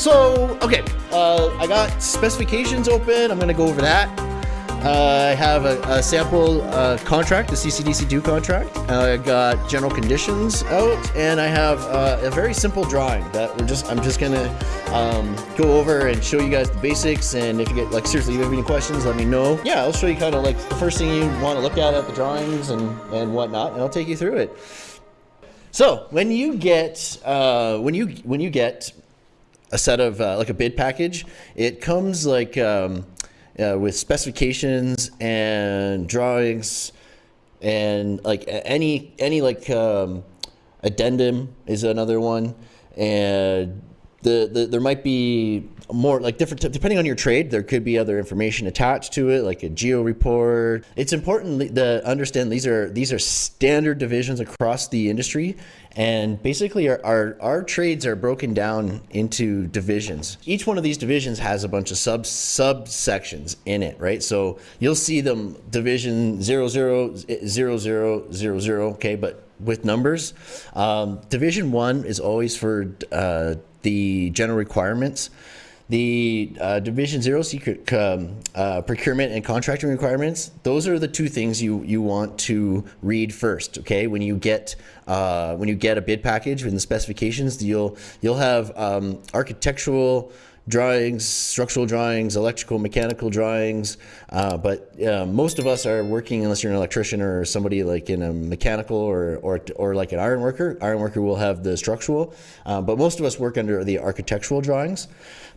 So, okay, uh, I got specifications open. I'm to go over that. Uh, I have a, a sample uh, contract, the CCDC2 contract. I got general conditions out, and I have uh, a very simple drawing that we're just. I'm just gonna um, go over and show you guys the basics. And if you get like seriously, you have any questions, let me know. Yeah, I'll show you kind of like the first thing you want to look at at the drawings and and whatnot, and I'll take you through it. So when you get uh, when you when you get a set of uh, like a bid package, it comes like. Um, uh, with specifications and drawings and like any any like um, addendum is another one. And the, the there might be more like different depending on your trade there could be other information attached to it like a geo report. It's important to understand these are these are standard divisions across the industry and basically our, our, our trades are broken down into divisions. Each one of these divisions has a bunch of sub subsections in it right? So you'll see them division 00 00 00 okay but with numbers. Um, division one is always for uh, the general requirements the uh, Division Zero secret um, uh, procurement and contracting requirements. Those are the two things you you want to read first. Okay, when you get uh, when you get a bid package in the specifications, you'll you'll have um, architectural drawings, structural drawings, electrical, mechanical drawings. Uh, but uh, most of us are working, unless you're an electrician or somebody like in a mechanical or, or, or like an iron worker. Iron worker will have the structural, uh, but most of us work under the architectural drawings.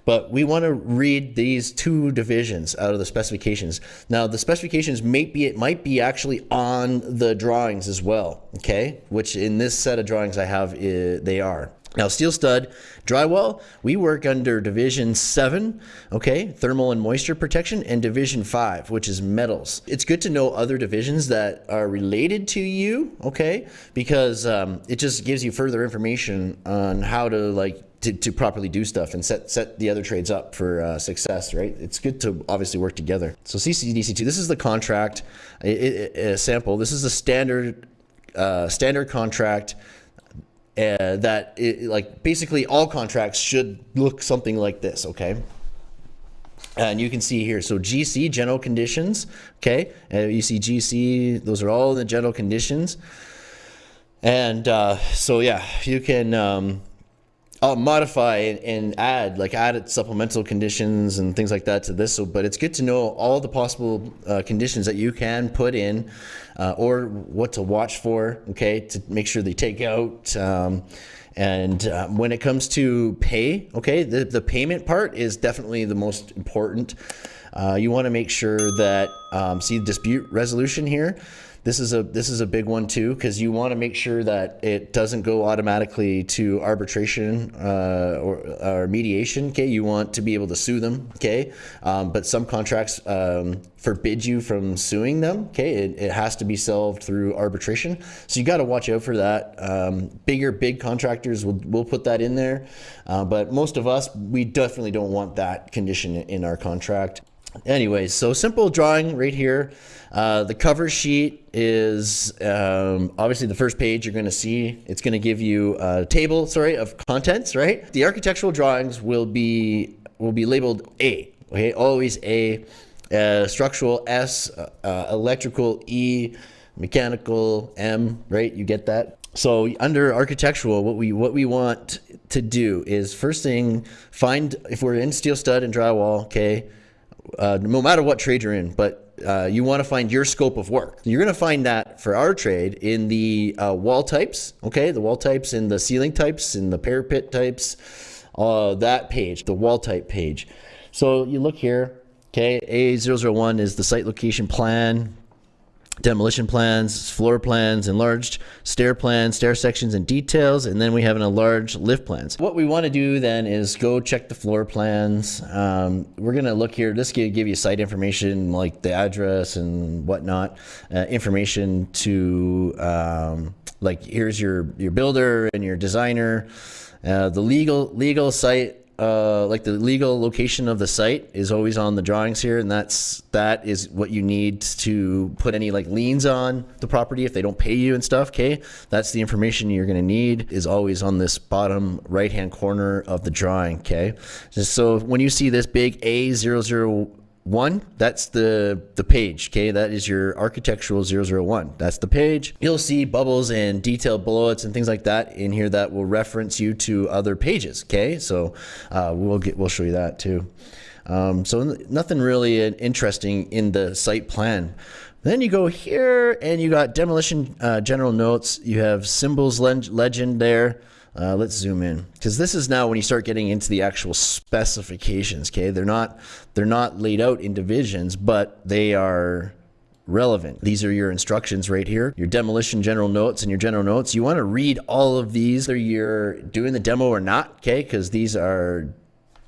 But we want to read these two divisions out of the specifications. Now, the specifications may be, it might be actually on the drawings as well, okay? Which in this set of drawings I have, they are. Now, steel stud drywall, we work under Division 7, okay, thermal and moisture protection, and Division 5, which is metals. It's good to know other divisions that are related to you, okay, because um, it just gives you further information on how to like to, to properly do stuff and set set the other trades up for uh, success, right? It's good to obviously work together. So CCDC2, this is the contract sample. This is a standard uh, standard contract uh, that it, like basically all contracts should look something like this, okay? And you can see here, so GC, general conditions, okay? Uh, you see GC, those are all the general conditions. And uh, so yeah, you can um, I'll modify and add like add supplemental conditions and things like that to this. So, but it's good to know all the possible uh, conditions that you can put in, uh, or what to watch for. Okay, to make sure they take out. Um, and uh, when it comes to pay, okay, the the payment part is definitely the most important. Uh, you want to make sure that um, see dispute resolution here. This is a this is a big one too because you want to make sure that it doesn't go automatically to arbitration uh, or, or, mediation. Okay, you want to be able to sue them. Okay, um, but some contracts um, forbid you from suing them. Okay, it, it, has to be solved through arbitration. So you got to watch out for that. Um, bigger big contractors will will put that in there, uh, but most of us we definitely don't want that condition in our contract. Anyways, so simple drawing right here. Uh, the cover sheet is um, obviously the first page you're going to see. It's going to give you a table, sorry, of contents, right? The architectural drawings will be will be labeled A. Okay, always A. Uh, structural S, uh, uh electrical E, mechanical M. Right, you get that. So under architectural, what we what we want to do is first thing find if we're in steel stud and drywall. Okay, uh, no matter what trade you're in, but uh, you want to find your scope of work. You're going to find that for our trade in the uh, wall types, okay, the wall types in the ceiling types in the parapet types, uh, that page, the wall type page. So you look here, okay, A001 is the site location plan, demolition plans, floor plans, enlarged stair plans, stair sections and details, and then we have an enlarged lift plans. What we want to do then is go check the floor plans. Um, we're going to look here, this will give you site information like the address and whatnot, uh, information to um, like here's your, your builder and your designer, uh, the legal legal site uh, like the legal location of the site is always on the drawings here, and that's that is what you need to put any like liens on the property if they don't pay you and stuff. Okay, that's the information you're going to need is always on this bottom right hand corner of the drawing. Okay, so when you see this big A zero zero one that's the the page okay? That is your architectural 001 that's the page. You'll see bubbles and detailed bullets and things like that in here that will reference you to other pages okay? So uh, we'll get we'll show you that too. Um, so nothing really interesting in the site plan. Then you go here and you got demolition uh, general notes. You have symbols legend there uh, let's zoom in because this is now when you start getting into the actual specifications. Okay, they're not they're not laid out in divisions, but they are relevant. These are your instructions right here, your demolition general notes and your general notes. You want to read all of these, whether you're doing the demo or not. Okay, because these are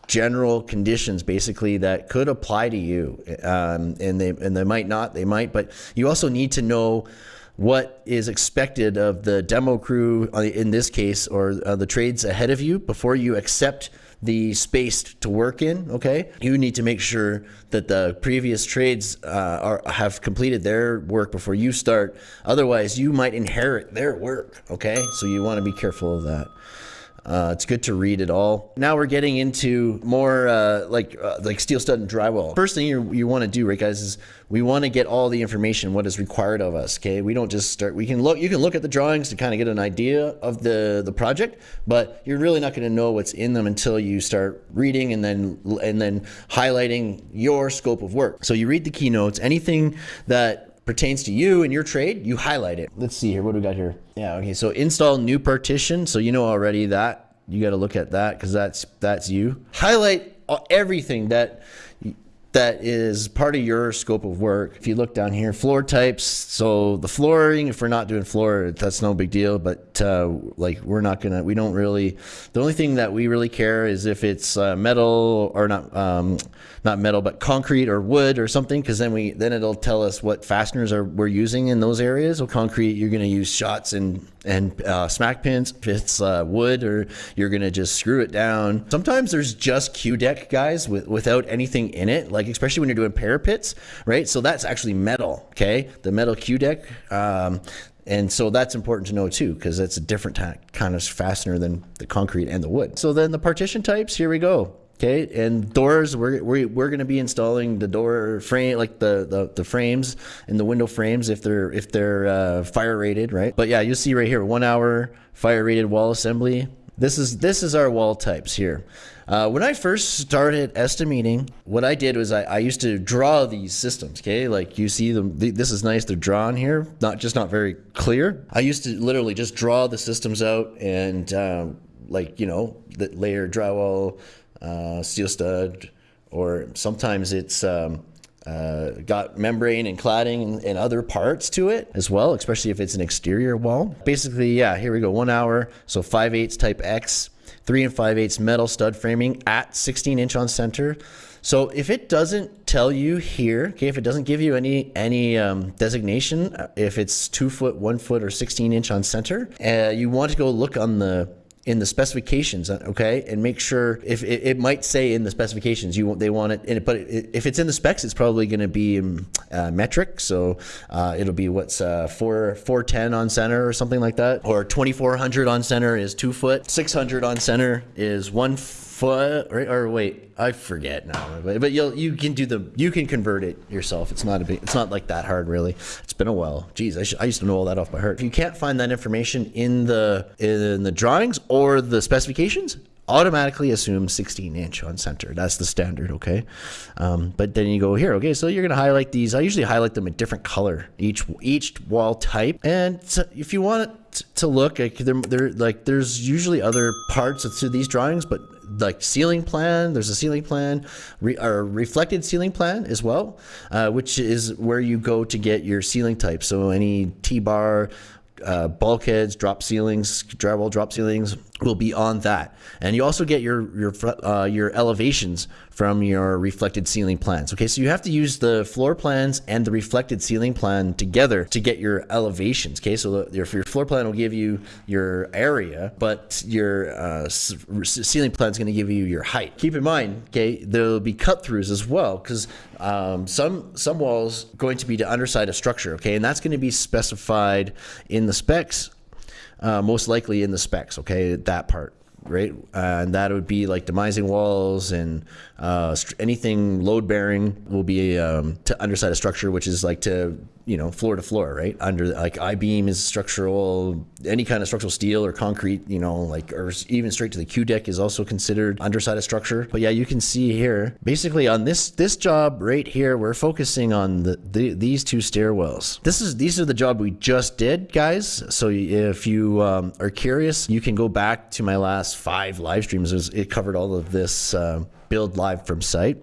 general conditions basically that could apply to you um, and they and they might not they might but you also need to know what is expected of the demo crew uh, in this case or uh, the trades ahead of you before you accept the space to work in okay? You need to make sure that the previous trades uh, are have completed their work before you start. Otherwise you might inherit their work okay? So you want to be careful of that uh, it's good to read it all. Now we're getting into more uh, like uh, like steel stud and drywall. First thing you, you want to do, right, guys, is we want to get all the information what is required of us. Okay, we don't just start. We can look. You can look at the drawings to kind of get an idea of the the project, but you're really not going to know what's in them until you start reading and then and then highlighting your scope of work. So you read the keynotes. Anything that pertains to you and your trade, you highlight it. Let's see here. What do we got here? Yeah, okay. So install new partition. So you know already that you got to look at that because that's that's you. Highlight everything that that is part of your scope of work. If you look down here, floor types. So the flooring, if we're not doing floor, that's no big deal. But uh, like we're not gonna, we don't really. The only thing that we really care is if it's uh, metal or not, um, not metal, but concrete or wood or something, because then we then it'll tell us what fasteners are we're using in those areas. So concrete, you're gonna use shots and and uh, smack pins. If it's uh, wood, or you're gonna just screw it down. Sometimes there's just Q deck guys with without anything in it, like especially when you're doing parapets, right? So that's actually metal, okay? The metal Q deck. Um, and so that's important to know too, because that's a different kind of fastener than the concrete and the wood. So then the partition types, here we go. Okay, and doors, we're, we're, we're going to be installing the door frame, like the, the, the frames and the window frames if they're, if they're uh, fire rated, right? But yeah, you'll see right here, one hour fire rated wall assembly. This is, this is our wall types here. Uh, when I first started estimating, what I did was I, I, used to draw these systems. Okay, like you see them. this is nice. They're drawn here, not just not very clear. I used to literally just draw the systems out and um, like you know the layer drywall, uh, steel stud, or sometimes it's. Um, uh, got membrane and cladding and, and, other parts to it as well, especially if it's an exterior wall. Basically, yeah, here we go, one hour, so 5 8 type X 3 and 5 eighths metal stud framing at 16 inch on center. So if it doesn't tell you here, okay, if it doesn't give you any any um, designation, uh, if it's two foot, one foot, or 16 inch on center, uh, you want to go look on the in the specifications, okay, and make sure if it, it, might say in the specifications you want they want it, it but it, if it's in the specs, it's probably going to be um, uh, metric, so uh, it'll be what's uh, four four ten on center or something like that, or twenty four hundred on center is two foot, six hundred on center is one foot, or, wait, I forget now, but, but you'll you can do the you can convert it yourself. It's not a big, it's not like that hard really. It's been a while. Geez, I, I used to know all that off by heart. If you can't find that information in the in the drawings or the specifications, automatically assume 16 inch on center. That's the standard, okay? Um, but then you go here, okay, so you're gonna highlight these. I usually highlight them a different color, each each wall type. And so if you want to look, like, they're, they're, like there's usually other parts to these drawings, but like ceiling plan, there's a ceiling plan, re, or reflected ceiling plan as well, uh, which is where you go to get your ceiling type. So any T-bar, uh, bulkheads, drop ceilings, drywall drop ceilings, will be on that. And you also get your your uh, your elevations from your reflected ceiling plans okay? So you have to use the floor plans and the reflected ceiling plan together to get your elevations okay? So the, your, your floor plan will give you your area but your uh, ceiling plan is going to give you your height. Keep in mind okay there'll be cut throughs as well because um, some some walls going to be the underside of structure okay? And that's going to be specified in the specs uh, most likely in the specs, okay, that part, right? Uh, and that would be like demising walls and uh, anything load bearing will be um, to underside a structure, which is like to you know floor to floor, right? Under like I beam is structural, any kind of structural steel or concrete, you know, like or even straight to the Q deck is also considered underside of structure. But yeah, you can see here, basically on this this job right here, we're focusing on the, the these two stairwells. This is these are the job we just did, guys. So if you um, are curious, you can go back to my last five live streams. It covered all of this uh, build live from site.